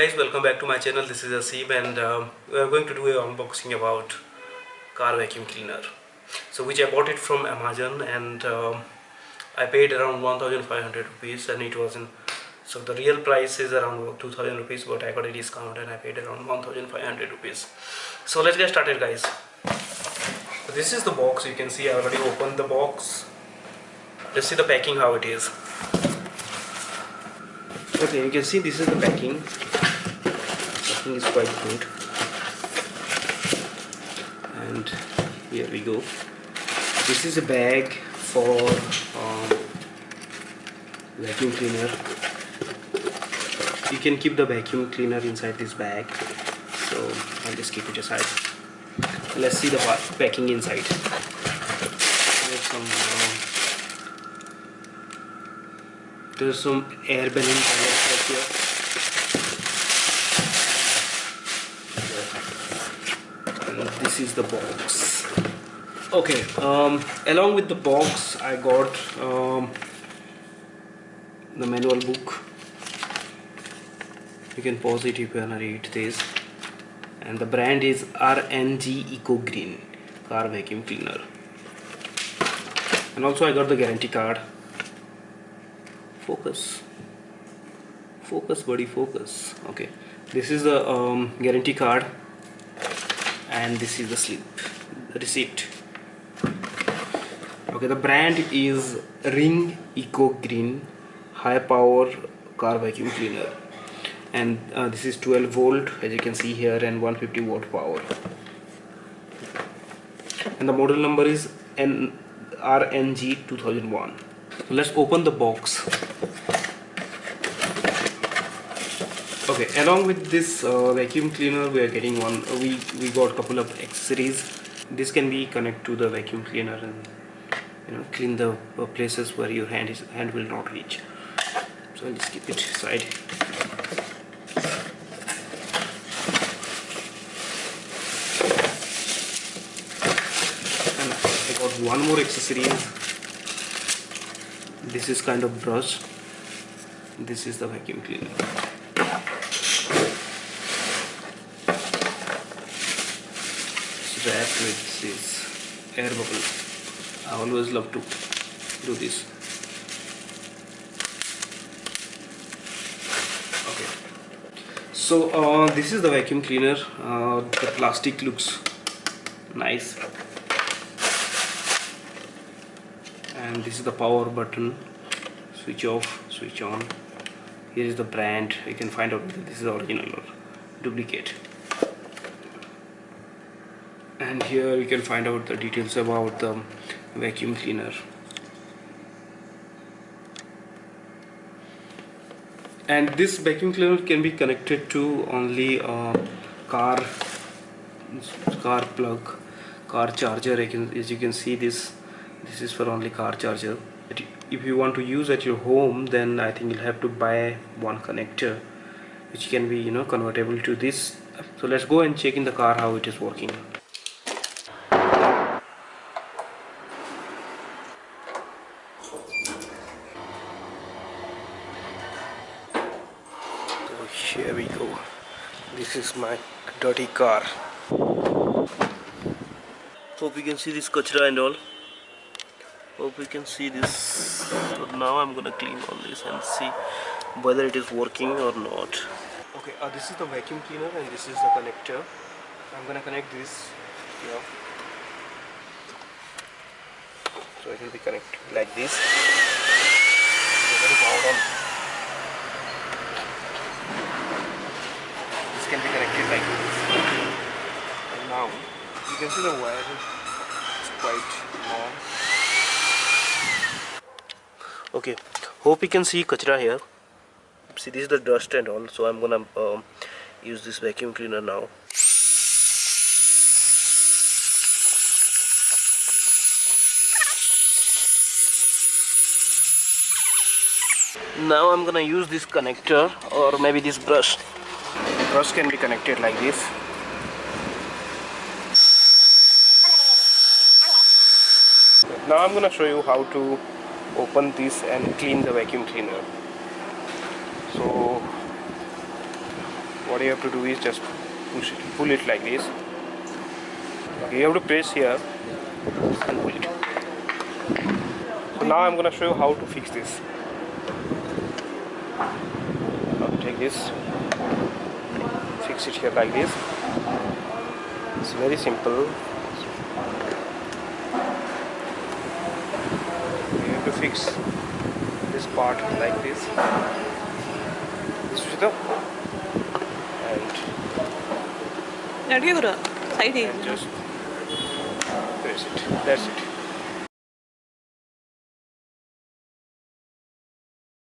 guys welcome back to my channel. This is Aseem and um, we are going to do a unboxing about car vacuum cleaner. So which I bought it from Amazon and um, I paid around 1500 rupees and it was in so the real price is around 2000 rupees but I got a discount and I paid around 1500 rupees. So let's get started guys. So this is the box. You can see I already opened the box. Let's see the packing how it is. Okay you can see this is the packing packing is quite good. And here we go. This is a bag for um, vacuum cleaner. You can keep the vacuum cleaner inside this bag. So I'll just keep it aside. Let's see the packing inside. There's some uh, there's some air balloon here and this is the box. Okay um, along with the box I got um, the manual book. You can pause it if you wanna read this. And the brand is RNG Eco Green car vacuum cleaner. And also I got the guarantee card. Focus. Focus buddy focus. Okay. This is the um, guarantee card and this is the slip receipt. Okay the brand is ring eco green high power car vacuum cleaner. And uh, this is 12 volt as you can see here and 150 watt power. And the model number is N RNG 2001 so let's open the box okay along with this uh, vacuum cleaner we are getting one uh, we we got a couple of accessories this can be connect to the vacuum cleaner and you know clean the uh, places where your hand is hand will not reach. So I'll just keep it aside. And I got one more accessory. This is kind of brush. This is the vacuum cleaner wrapped with this air bubble I always love to do this. Okay. So uh, this is the vacuum cleaner. Uh, the plastic looks nice. And this is the power button. Switch off switch on. Here is the brand. You can find out this is original or duplicate and here you can find out the details about the vacuum cleaner. And this vacuum cleaner can be connected to only car car plug car charger. As you can see this this is for only car charger. If you want to use at your home then I think you'll have to buy one connector which can be you know convertible to this. So let's go and check in the car how it is working here we go. This is my dirty car. Hope you can see this kachra and all. Hope you can see this. So now I'm gonna clean all this and see whether it is working or not. Okay uh, this is the vacuum cleaner and this is the connector. I'm gonna connect this here. So it will be connected like this can be connected like this. And now you can see the wire is quite long. Okay hope you can see kachra here. See this is the dust and all so I'm gonna um, use this vacuum cleaner now. Now I'm gonna use this connector or maybe this brush brush can be connected like this. Now I'm gonna show you how to open this and clean the vacuum cleaner. So what you have to do is just push it pull it like this. You have to press here and pull it. So now i'm going to show you how to fix this. Now take this sit here like this. It's very simple. You have to fix this part like this. And just press it. That's it.